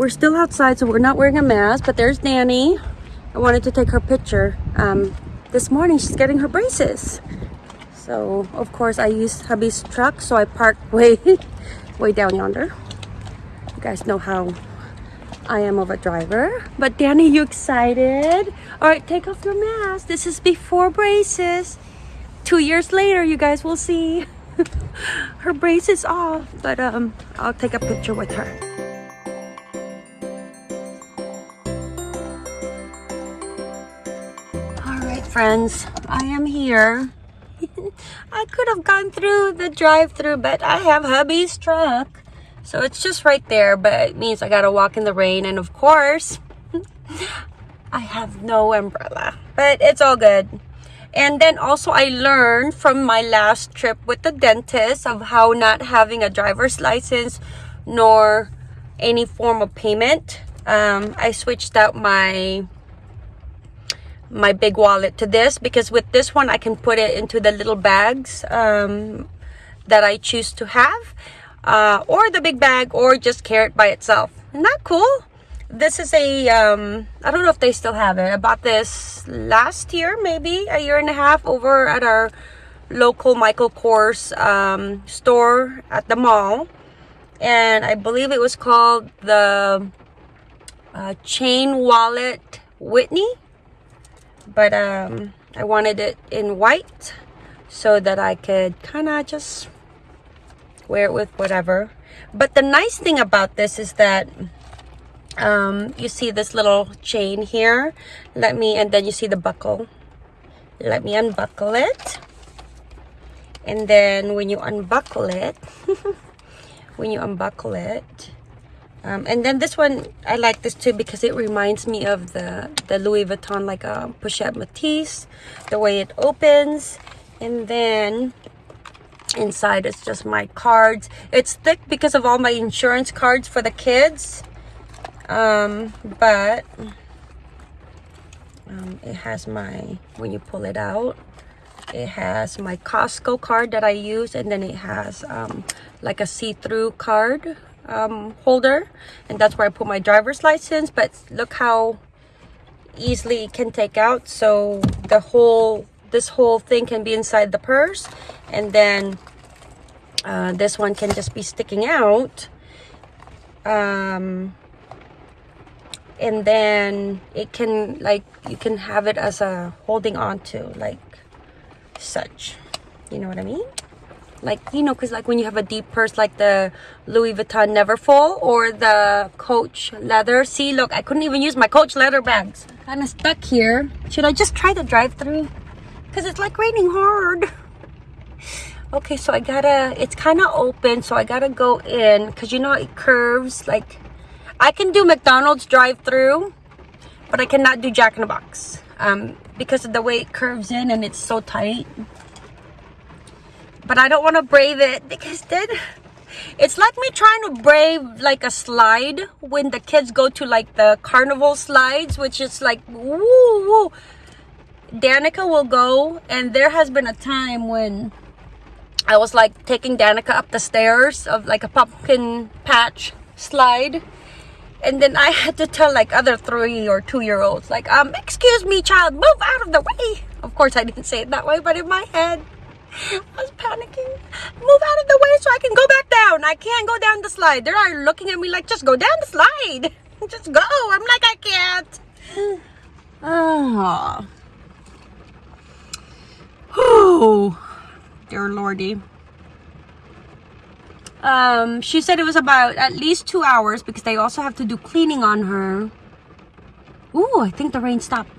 we're still outside, so we're not wearing a mask, but there's Danny. I wanted to take her picture. Um, this morning, she's getting her braces. So, of course, I used hubby's truck, so I parked way, way down yonder. You guys know how I am of a driver. But Danny, you excited? All right, take off your mask. This is before braces. Two years later, you guys will see her braces off. But um, I'll take a picture with her. Friends, I am here. I could have gone through the drive-through, but I have hubby's truck. So it's just right there, but it means I gotta walk in the rain. And of course, I have no umbrella, but it's all good. And then also I learned from my last trip with the dentist of how not having a driver's license nor any form of payment. Um, I switched out my my big wallet to this because with this one I can put it into the little bags um, that I choose to have uh, or the big bag or just carry it by itself. Isn't that cool? This is a um, I don't know if they still have it. I bought this last year, maybe a year and a half over at our local Michael Kors um, store at the mall. And I believe it was called the uh, Chain Wallet Whitney but um, I wanted it in white so that I could kind of just wear it with whatever. But the nice thing about this is that um, you see this little chain here? Let me and then you see the buckle. Let me unbuckle it. And then when you unbuckle it when you unbuckle it um, and then this one I like this too because it reminds me of the the Louis Vuitton like a um, Pochette Métis the way it opens. And then inside it's just my cards. It's thick because of all my insurance cards for the kids. Um, but um, it has my when you pull it out it has my Costco card that I use. And then it has um, like a see-through card um, holder and that's where I put my driver's license but look how easily it can take out. So the whole this whole thing can be inside the purse and then uh, this one can just be sticking out. Um, and then it can like you can have it as a holding on to like such. You know what I mean like you know because like when you have a deep purse like the louis vuitton neverfull or the coach leather. See look i couldn't even use my coach leather bags. Kind of stuck here. Should i just try the drive-through? Because it's like raining hard. Okay so i gotta it's kind of open so i gotta go in because you know it curves like i can do mcdonald's drive-through but i cannot do jack in the box um because of the way it curves in and it's so tight but I don't want to brave it because then it's like me trying to brave like a slide when the kids go to like the carnival slides which is like woo woo. Danica will go and there has been a time when I was like taking Danica up the stairs of like a pumpkin patch slide and then I had to tell like other three or two year olds like um excuse me child move out of the way. Of course I didn't say it that way but in my head I was panicking. Move out of the way so I can go back down. I can't go down the slide. They're looking at me like, just go down the slide. Just go. I'm like, I can't. Oh. Oh. Dear Lordy. Um, she said it was about at least two hours because they also have to do cleaning on her. Ooh, I think the rain stopped.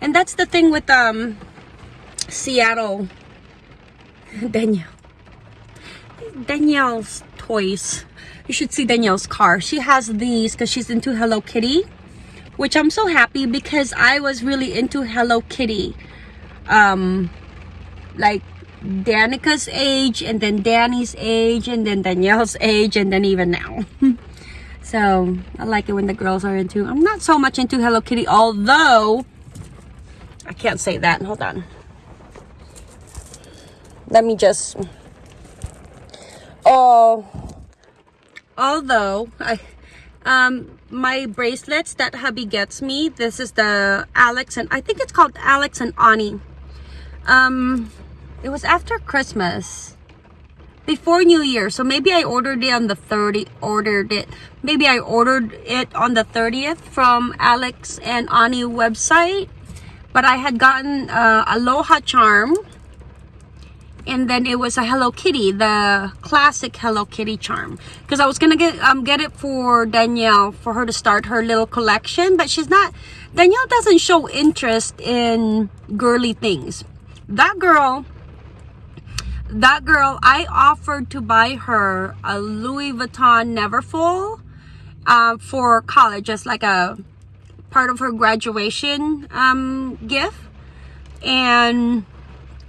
And that's the thing with um Seattle Danielle. Danielle's toys. You should see Danielle's car. She has these because she's into Hello Kitty. Which I'm so happy because I was really into Hello Kitty. Um, like Danica's age and then Danny's age and then Danielle's age and then even now. so I like it when the girls are into. I'm not so much into Hello Kitty although I can't say that. Hold on let me just oh although i Um, my bracelets that hubby gets me. This is the Alex and I think it's called Alex and Ani. Um, it was after Christmas before New Year. So maybe I ordered it on the 30 ordered it. Maybe I ordered it on the 30th from Alex and Ani website. But I had gotten uh, Aloha charm. And then it was a Hello Kitty, the classic Hello Kitty charm. Because I was gonna get um get it for Danielle for her to start her little collection, but she's not. Danielle doesn't show interest in girly things. That girl that girl, I offered to buy her a Louis Vuitton Neverfull uh, for college as like a part of her graduation um, gift. And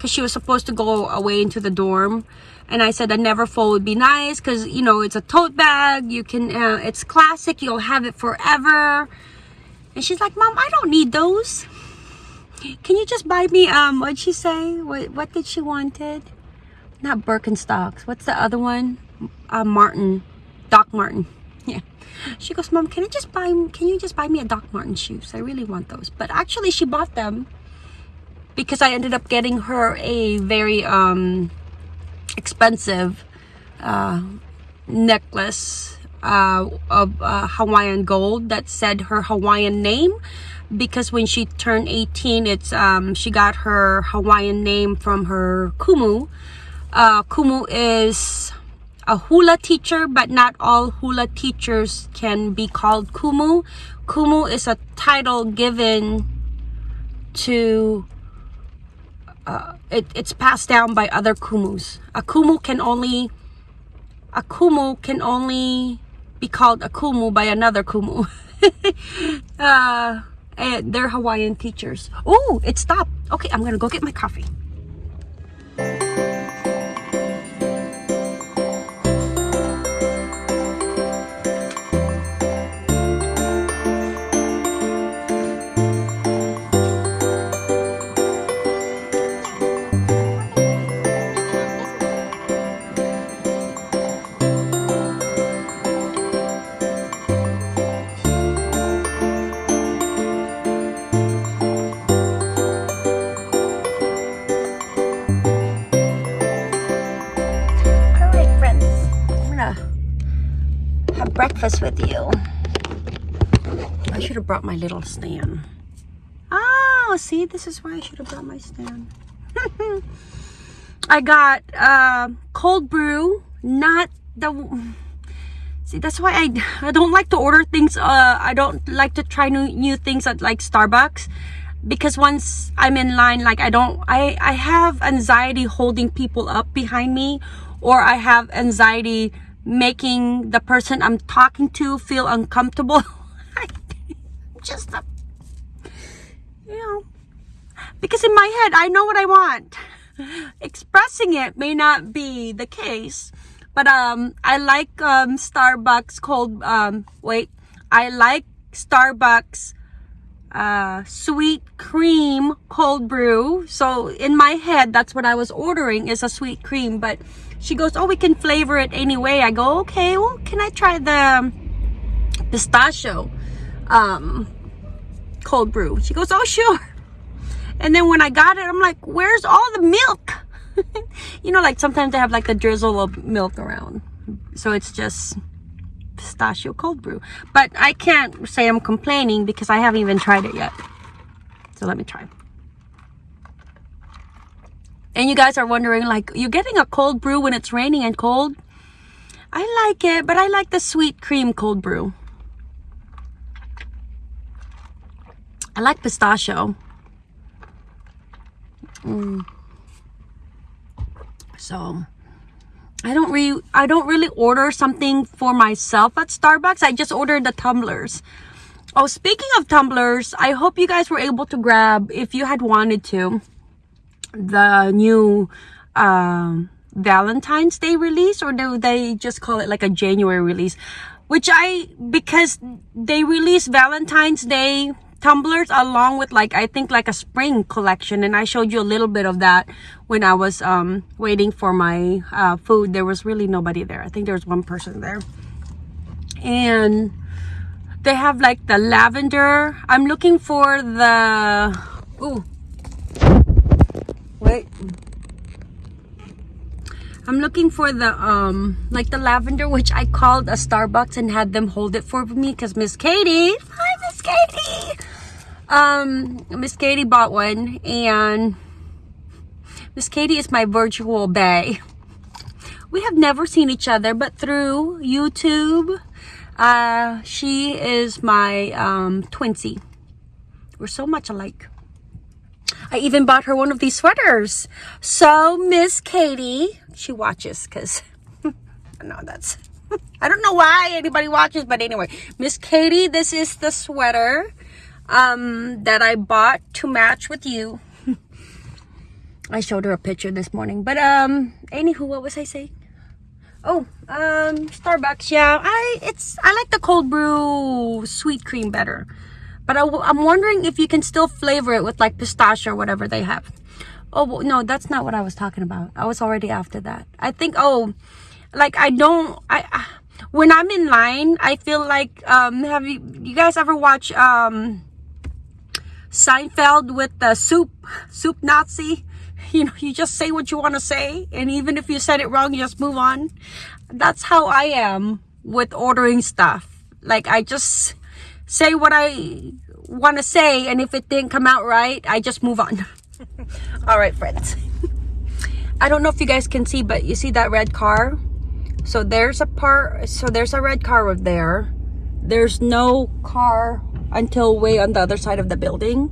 because she was supposed to go away into the dorm. And I said a never Neverfull would be nice because, you know, it's a tote bag. You can, uh, it's classic. You'll have it forever. And she's like, Mom, I don't need those. Can you just buy me, um, what'd she say? What, what did she wanted? not Birkenstocks. What's the other one? Uh, Martin, Doc Martin. Yeah. She goes, Mom, can I just buy? Can you just buy me a Doc Martin shoes? I really want those. But actually, she bought them because I ended up getting her a very um expensive uh, necklace uh, of uh, Hawaiian gold that said her Hawaiian name because when she turned 18 it's um she got her Hawaiian name from her kumu uh, Kumu is a hula teacher, but not all hula teachers can be called Kumu. Kumu is a title given to, uh, it, it's passed down by other Kumus. A Kumu can only, a Kumu can only be called a Kumu by another Kumu. uh, and they're Hawaiian teachers. Oh, it stopped. Okay, I'm gonna go get my coffee. Breakfast with you. I should have brought my little stand. Oh, see, this is why I should have brought my stand. I got uh, cold brew, not the... See, that's why I, I don't like to order things. Uh, I don't like to try new, new things at like Starbucks because once I'm in line, like I don't, I, I have anxiety holding people up behind me or I have anxiety making the person I'm talking to feel uncomfortable. Just, a, you know, because in my head, I know what I want. Expressing it may not be the case, but um, I like um, Starbucks cold, um, wait, I like Starbucks uh, sweet cream cold brew. So in my head, that's what I was ordering is a sweet cream, but she goes, oh, we can flavor it anyway. I go, okay, well, can I try the pistachio um, cold brew? She goes, oh, sure. And then when I got it, I'm like, where's all the milk? you know, like sometimes they have like a drizzle of milk around. So it's just pistachio cold brew. But I can't say I'm complaining because I haven't even tried it yet. So let me try. And you guys are wondering, like, you're getting a cold brew when it's raining and cold? I like it, but I like the sweet cream cold brew. I like pistachio. Mm. So, I don't really, I don't really order something for myself at Starbucks. I just order the tumblers. Oh, speaking of tumblers, I hope you guys were able to grab, if you had wanted to, the new um, Valentine's Day release or do they just call it like a January release? Which I, because they release Valentine's Day tumblers along with like, I think like a spring collection. And I showed you a little bit of that when I was um, waiting for my uh, food. There was really nobody there. I think there was one person there. And they have like the lavender. I'm looking for the, ooh, wait. I'm looking for the, um, like the lavender, which I called a Starbucks and had them hold it for me because Miss Katie, hi Miss Katie. Um, Miss Katie bought one and Miss Katie is my virtual bae. We have never seen each other, but through YouTube, uh, she is my um, twinsy. We're so much alike. I even bought her one of these sweaters. So Miss Katie, she watches because no, that's I don't know why anybody watches, but anyway, Miss Katie, this is the sweater um, that I bought to match with you. I showed her a picture this morning, but um, anywho, what was I saying? Oh, um, Starbucks. Yeah, I it's I like the cold brew sweet cream better. But I, I'm wondering if you can still flavor it with like pistachio or whatever they have. Oh, no, that's not what I was talking about. I was already after that. I think, oh, like I don't, I, when I'm in line, I feel like, um, have you, you guys ever watch, um, Seinfeld with the soup, soup Nazi? You know, you just say what you want to say. And even if you said it wrong, you just move on. That's how I am with ordering stuff. Like I just, say what I want to say and if it didn't come out right I just move on. All right friends. I don't know if you guys can see but you see that red car? So there's a part so there's a red car over there. There's no car until way on the other side of the building.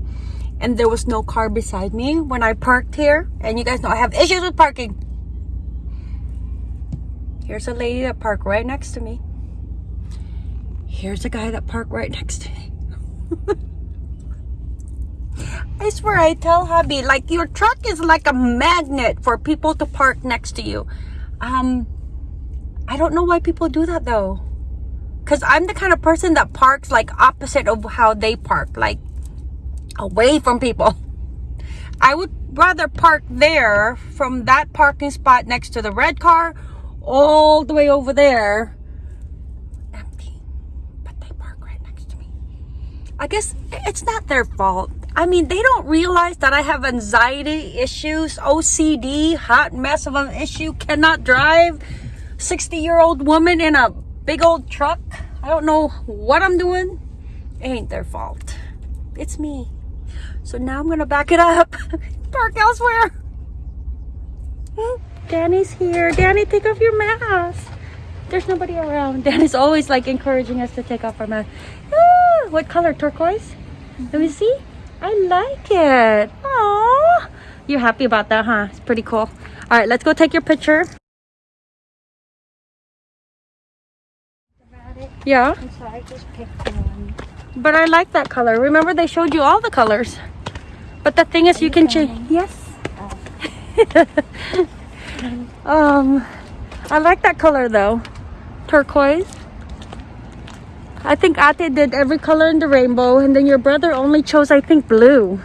And there was no car beside me when I parked here. And you guys know I have issues with parking. Here's a lady that parked right next to me Here's a guy that parked right next to me. I swear I tell hubby, like your truck is like a magnet for people to park next to you. Um, I don't know why people do that though. Cause I'm the kind of person that parks like opposite of how they park, like away from people. I would rather park there from that parking spot next to the red car all the way over there I guess it's not their fault. I mean, they don't realize that I have anxiety issues, OCD, hot mess of an issue, cannot drive, 60 year old woman in a big old truck. I don't know what I'm doing. It ain't their fault. It's me. So now I'm gonna back it up, park elsewhere. Hmm? Danny's here. Danny, take off your mask. There's nobody around. Danny's always like encouraging us to take off our mask. What color? Turquoise? Let me see. I like it. Oh, you're happy about that, huh? It's pretty cool. All right, let's go take your picture. Yeah. So I just picked one. But I like that color. Remember they showed you all the colors. But the thing is you, you can change. Yes. Oh. um, I like that color though. Turquoise. I think Ate did every color in the rainbow and then your brother only chose I think blue.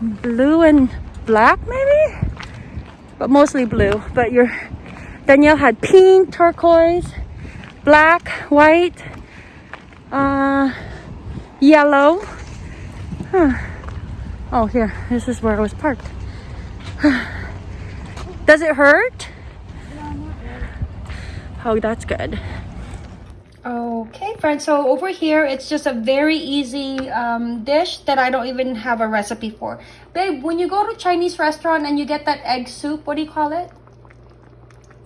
Blue and black maybe? But mostly blue. But your Danielle had pink, turquoise, black, white, uh, yellow. Huh. Oh here, this is where I was parked. Does it hurt? Oh, that's good. Okay, friends, so over here, it's just a very easy um, dish that I don't even have a recipe for. Babe, when you go to Chinese restaurant and you get that egg soup, what do you call it?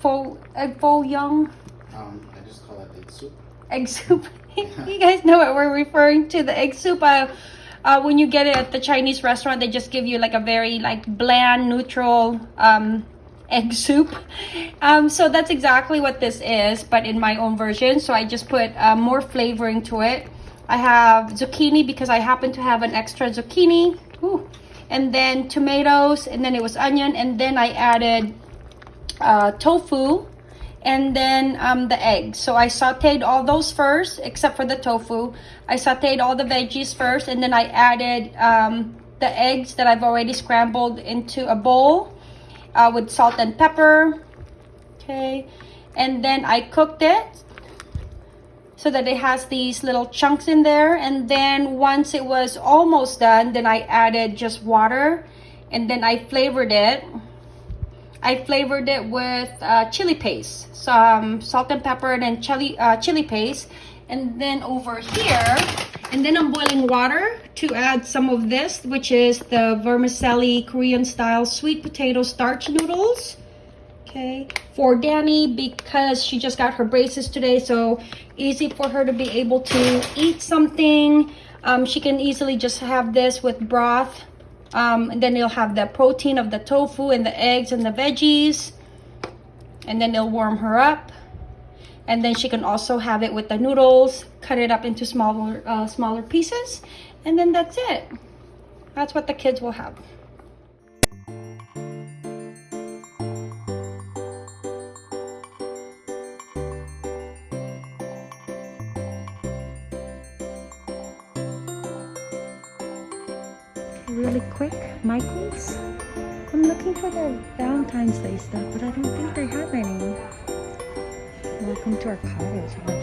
Fo egg fo young? Um, I just call it egg soup. Egg soup. you guys know what we're referring to, the egg soup. Uh, uh, when you get it at the Chinese restaurant, they just give you like a very like bland, neutral um, egg soup. Um, so that's exactly what this is, but in my own version. So I just put uh, more flavoring to it. I have zucchini because I happen to have an extra zucchini. Ooh. And then tomatoes, and then it was onion, and then I added uh, tofu, and then um, the eggs. So I sauteed all those first, except for the tofu. I sauteed all the veggies first, and then I added um, the eggs that I've already scrambled into a bowl uh, with salt and pepper okay and then I cooked it so that it has these little chunks in there. And then once it was almost done, then I added just water and then I flavored it. I flavored it with uh, chili paste, some salt and pepper and then chili, uh, chili paste. And then over here, and then I'm boiling water to add some of this, which is the vermicelli Korean style sweet potato starch noodles. Okay, for Danny because she just got her braces today, so easy for her to be able to eat something. Um, she can easily just have this with broth. Um, and then you'll have the protein of the tofu and the eggs and the veggies. And then it'll warm her up and then she can also have it with the noodles cut it up into smaller uh, smaller pieces and then that's it. That's what the kids will have. Really quick michael's? I'm looking for the valentine's day stuff but i don't think they have any. Welcome to our cottage.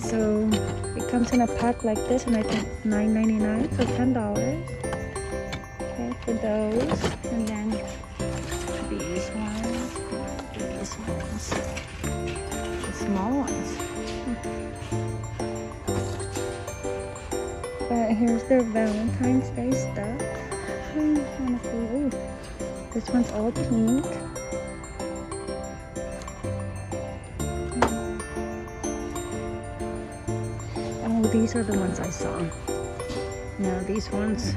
So it comes in a pack like this and I think $9.99, so $10. Okay, for those. And then these ones, these ones, the small ones. But here's their Valentine's Day stuff. This one's all pink. These are the ones I saw. No, these ones.